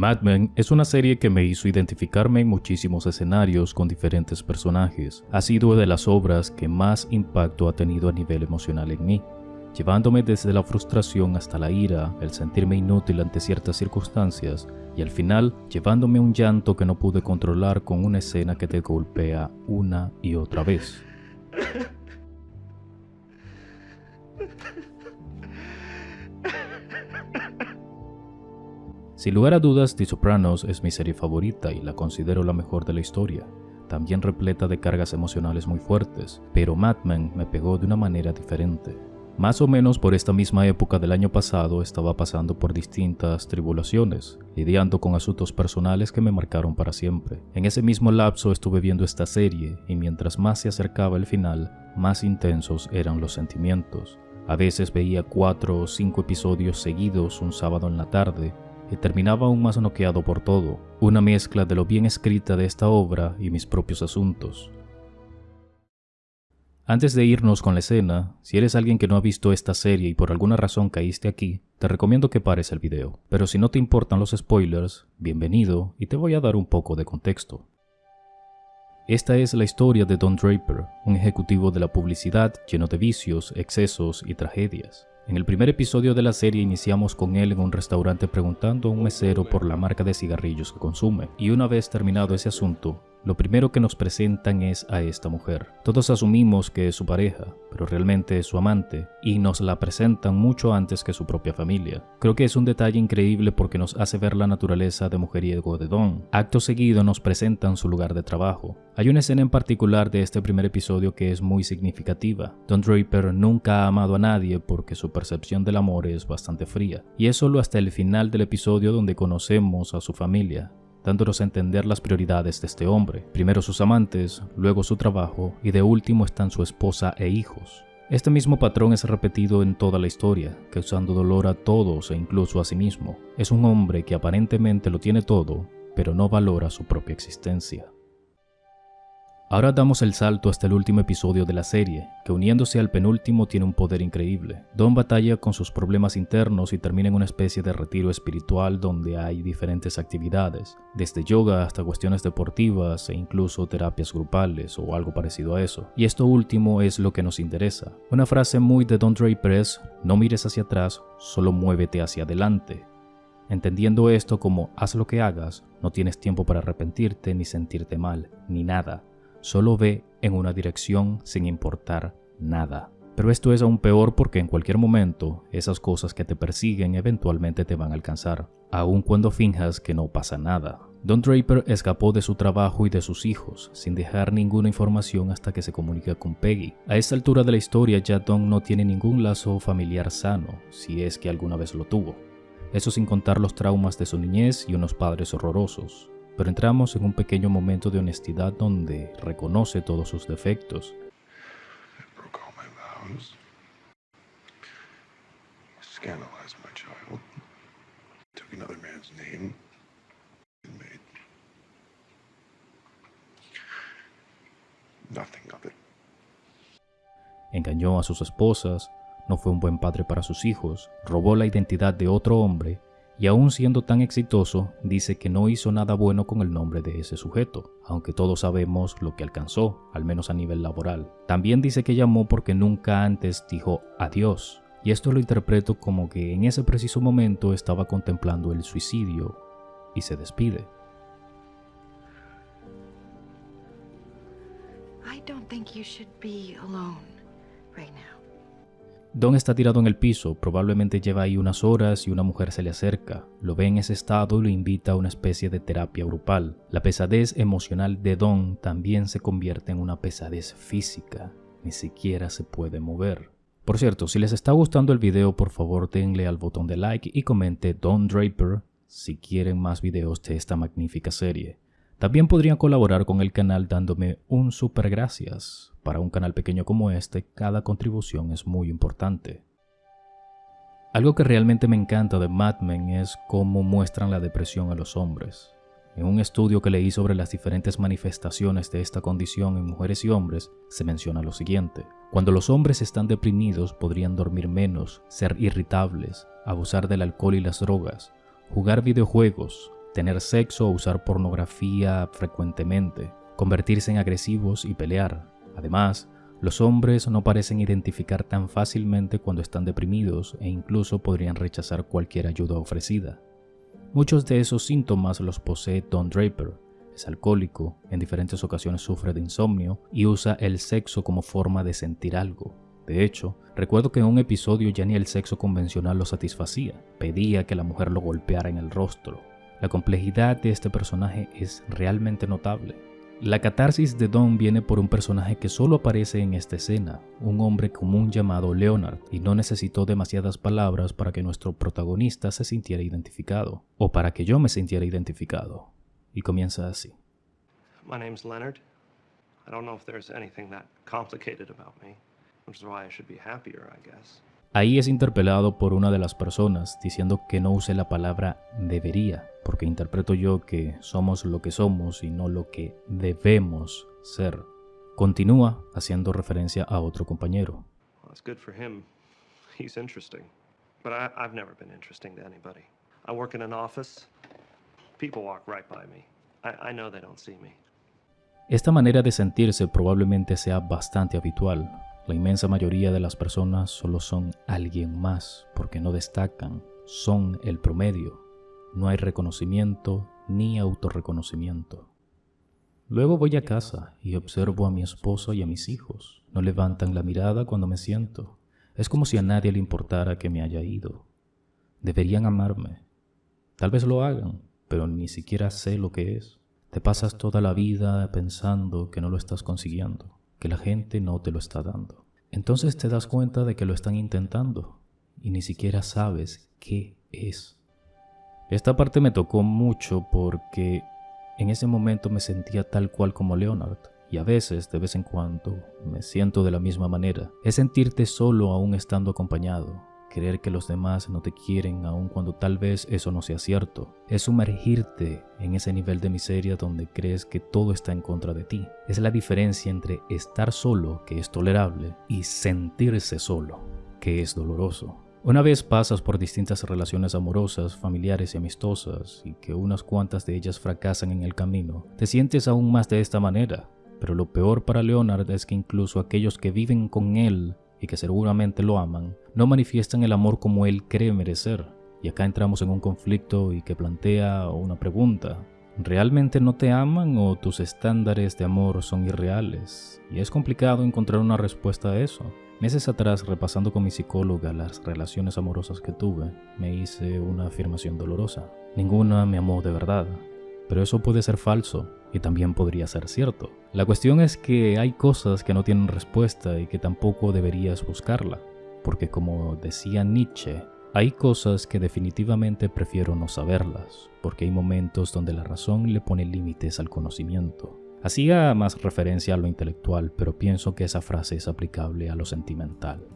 Mad Men es una serie que me hizo identificarme en muchísimos escenarios con diferentes personajes. Ha sido de las obras que más impacto ha tenido a nivel emocional en mí, llevándome desde la frustración hasta la ira, el sentirme inútil ante ciertas circunstancias y al final llevándome un llanto que no pude controlar con una escena que te golpea una y otra vez. Sin lugar a dudas, The Sopranos es mi serie favorita y la considero la mejor de la historia, también repleta de cargas emocionales muy fuertes, pero Mad Men me pegó de una manera diferente. Más o menos por esta misma época del año pasado estaba pasando por distintas tribulaciones, lidiando con asuntos personales que me marcaron para siempre. En ese mismo lapso estuve viendo esta serie y mientras más se acercaba el final, más intensos eran los sentimientos. A veces veía cuatro o cinco episodios seguidos un sábado en la tarde y terminaba aún más noqueado por todo, una mezcla de lo bien escrita de esta obra y mis propios asuntos. Antes de irnos con la escena, si eres alguien que no ha visto esta serie y por alguna razón caíste aquí, te recomiendo que pares el video. Pero si no te importan los spoilers, bienvenido y te voy a dar un poco de contexto. Esta es la historia de Don Draper, un ejecutivo de la publicidad lleno de vicios, excesos y tragedias. En el primer episodio de la serie iniciamos con él en un restaurante preguntando a un mesero por la marca de cigarrillos que consume, y una vez terminado ese asunto, lo primero que nos presentan es a esta mujer. Todos asumimos que es su pareja, pero realmente es su amante, y nos la presentan mucho antes que su propia familia. Creo que es un detalle increíble porque nos hace ver la naturaleza de mujeriego de Don. Acto seguido nos presentan su lugar de trabajo. Hay una escena en particular de este primer episodio que es muy significativa. Don Draper nunca ha amado a nadie porque su percepción del amor es bastante fría, y es solo hasta el final del episodio donde conocemos a su familia, dándonos a entender las prioridades de este hombre. Primero sus amantes, luego su trabajo y de último están su esposa e hijos. Este mismo patrón es repetido en toda la historia, causando dolor a todos e incluso a sí mismo. Es un hombre que aparentemente lo tiene todo, pero no valora su propia existencia. Ahora damos el salto hasta el último episodio de la serie, que uniéndose al penúltimo tiene un poder increíble. Don batalla con sus problemas internos y termina en una especie de retiro espiritual donde hay diferentes actividades, desde yoga hasta cuestiones deportivas e incluso terapias grupales o algo parecido a eso. Y esto último es lo que nos interesa. Una frase muy de Don Draper es, no mires hacia atrás, solo muévete hacia adelante. Entendiendo esto como haz lo que hagas, no tienes tiempo para arrepentirte ni sentirte mal, ni nada solo ve en una dirección sin importar nada. Pero esto es aún peor porque en cualquier momento esas cosas que te persiguen eventualmente te van a alcanzar, aun cuando finjas que no pasa nada. Don Draper escapó de su trabajo y de sus hijos, sin dejar ninguna información hasta que se comunica con Peggy. A esta altura de la historia ya Don no tiene ningún lazo familiar sano, si es que alguna vez lo tuvo. Eso sin contar los traumas de su niñez y unos padres horrorosos pero entramos en un pequeño momento de honestidad donde reconoce todos sus defectos. Engañó a sus esposas, no fue un buen padre para sus hijos, robó la identidad de otro hombre y aún siendo tan exitoso, dice que no hizo nada bueno con el nombre de ese sujeto, aunque todos sabemos lo que alcanzó, al menos a nivel laboral. También dice que llamó porque nunca antes dijo adiós, y esto lo interpreto como que en ese preciso momento estaba contemplando el suicidio y se despide. Don está tirado en el piso, probablemente lleva ahí unas horas y una mujer se le acerca, lo ve en ese estado y lo invita a una especie de terapia grupal. La pesadez emocional de Don también se convierte en una pesadez física, ni siquiera se puede mover. Por cierto, si les está gustando el video, por favor denle al botón de like y comente Don Draper si quieren más videos de esta magnífica serie. También podrían colaborar con el canal dándome un super gracias. Para un canal pequeño como este, cada contribución es muy importante. Algo que realmente me encanta de Mad Men es cómo muestran la depresión a los hombres. En un estudio que leí sobre las diferentes manifestaciones de esta condición en mujeres y hombres, se menciona lo siguiente. Cuando los hombres están deprimidos podrían dormir menos, ser irritables, abusar del alcohol y las drogas, jugar videojuegos, tener sexo o usar pornografía frecuentemente, convertirse en agresivos y pelear. Además, los hombres no parecen identificar tan fácilmente cuando están deprimidos e incluso podrían rechazar cualquier ayuda ofrecida. Muchos de esos síntomas los posee Don Draper. Es alcohólico, en diferentes ocasiones sufre de insomnio y usa el sexo como forma de sentir algo. De hecho, recuerdo que en un episodio ya ni el sexo convencional lo satisfacía, pedía que la mujer lo golpeara en el rostro. La complejidad de este personaje es realmente notable. La catarsis de Don viene por un personaje que solo aparece en esta escena, un hombre común llamado Leonard, y no necesitó demasiadas palabras para que nuestro protagonista se sintiera identificado, o para que yo me sintiera identificado. Y comienza así. My name's Leonard. I don't know if there's anything that complicated about me, which is why I should be happier, I guess. Ahí es interpelado por una de las personas diciendo que no use la palabra debería, porque interpreto yo que somos lo que somos y no lo que debemos ser. Continúa haciendo referencia a otro compañero. Esta manera de sentirse probablemente sea bastante habitual, la inmensa mayoría de las personas solo son alguien más porque no destacan, son el promedio. No hay reconocimiento ni autorreconocimiento. Luego voy a casa y observo a mi esposo y a mis hijos. No levantan la mirada cuando me siento. Es como si a nadie le importara que me haya ido. Deberían amarme. Tal vez lo hagan, pero ni siquiera sé lo que es. Te pasas toda la vida pensando que no lo estás consiguiendo que la gente no te lo está dando. Entonces te das cuenta de que lo están intentando y ni siquiera sabes qué es. Esta parte me tocó mucho porque en ese momento me sentía tal cual como Leonard y a veces, de vez en cuando, me siento de la misma manera. Es sentirte solo aún estando acompañado, creer que los demás no te quieren aun cuando tal vez eso no sea cierto. Es sumergirte en ese nivel de miseria donde crees que todo está en contra de ti. Es la diferencia entre estar solo, que es tolerable, y sentirse solo, que es doloroso. Una vez pasas por distintas relaciones amorosas, familiares y amistosas, y que unas cuantas de ellas fracasan en el camino, te sientes aún más de esta manera. Pero lo peor para Leonard es que incluso aquellos que viven con él y que seguramente lo aman, no manifiestan el amor como él cree merecer. Y acá entramos en un conflicto y que plantea una pregunta. ¿Realmente no te aman o tus estándares de amor son irreales? Y es complicado encontrar una respuesta a eso. Meses atrás, repasando con mi psicóloga las relaciones amorosas que tuve, me hice una afirmación dolorosa. Ninguna me amó de verdad. Pero eso puede ser falso y también podría ser cierto. La cuestión es que hay cosas que no tienen respuesta y que tampoco deberías buscarla, porque como decía Nietzsche, hay cosas que definitivamente prefiero no saberlas, porque hay momentos donde la razón le pone límites al conocimiento. Hacía más referencia a lo intelectual, pero pienso que esa frase es aplicable a lo sentimental.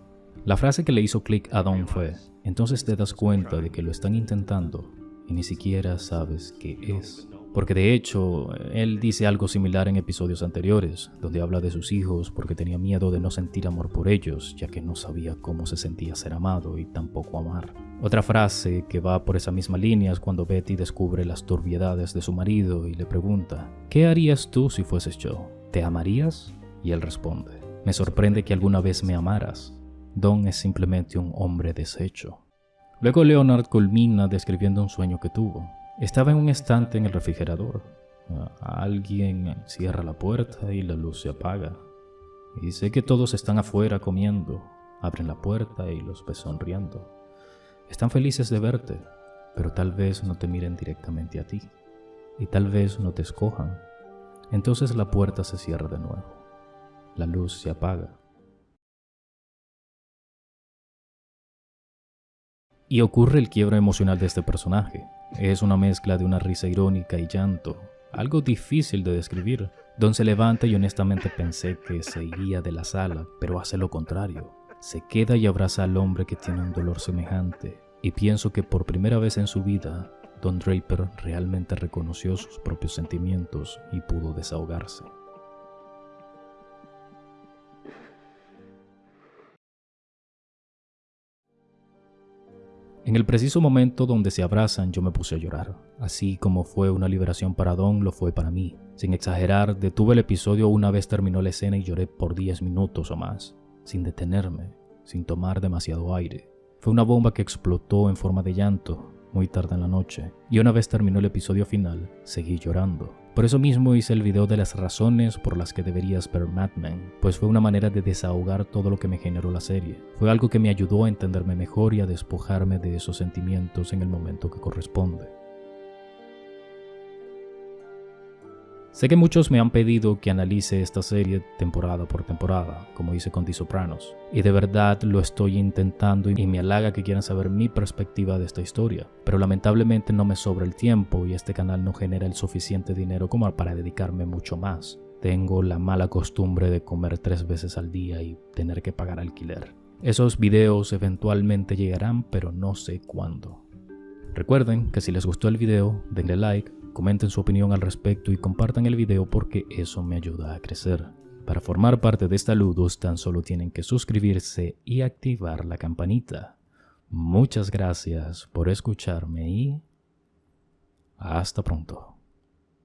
La frase que le hizo clic a Don fue, entonces te das cuenta de que lo están intentando y ni siquiera sabes qué es. Porque de hecho, él dice algo similar en episodios anteriores, donde habla de sus hijos porque tenía miedo de no sentir amor por ellos, ya que no sabía cómo se sentía ser amado y tampoco amar. Otra frase que va por esa misma línea es cuando Betty descubre las turbiedades de su marido y le pregunta, ¿qué harías tú si fueses yo? ¿Te amarías? Y él responde, me sorprende que alguna vez me amaras. Don es simplemente un hombre deshecho. Luego Leonard culmina describiendo un sueño que tuvo, estaba en un estante en el refrigerador. Alguien cierra la puerta y la luz se apaga. Y sé que todos están afuera comiendo. Abren la puerta y los ves sonriendo. Están felices de verte, pero tal vez no te miren directamente a ti. Y tal vez no te escojan. Entonces la puerta se cierra de nuevo. La luz se apaga. Y ocurre el quiebro emocional de este personaje. Es una mezcla de una risa irónica y llanto, algo difícil de describir. Don se levanta y honestamente pensé que se iría de la sala, pero hace lo contrario. Se queda y abraza al hombre que tiene un dolor semejante, y pienso que por primera vez en su vida, Don Draper realmente reconoció sus propios sentimientos y pudo desahogarse. En el preciso momento donde se abrazan yo me puse a llorar. Así como fue una liberación para Don, lo fue para mí. Sin exagerar, detuve el episodio una vez terminó la escena y lloré por 10 minutos o más, sin detenerme, sin tomar demasiado aire. Fue una bomba que explotó en forma de llanto, muy tarde en la noche, y una vez terminó el episodio final, seguí llorando. Por eso mismo hice el video de las razones por las que deberías ver Mad Men, pues fue una manera de desahogar todo lo que me generó la serie. Fue algo que me ayudó a entenderme mejor y a despojarme de esos sentimientos en el momento que corresponde. Sé que muchos me han pedido que analice esta serie temporada por temporada, como hice con The Sopranos, y de verdad lo estoy intentando y me halaga que quieran saber mi perspectiva de esta historia, pero lamentablemente no me sobra el tiempo y este canal no genera el suficiente dinero como para dedicarme mucho más. Tengo la mala costumbre de comer tres veces al día y tener que pagar alquiler. Esos videos eventualmente llegarán, pero no sé cuándo. Recuerden que si les gustó el video, denle like, comenten su opinión al respecto y compartan el video porque eso me ayuda a crecer. Para formar parte de esta Ludus tan solo tienen que suscribirse y activar la campanita. Muchas gracias por escucharme y hasta pronto.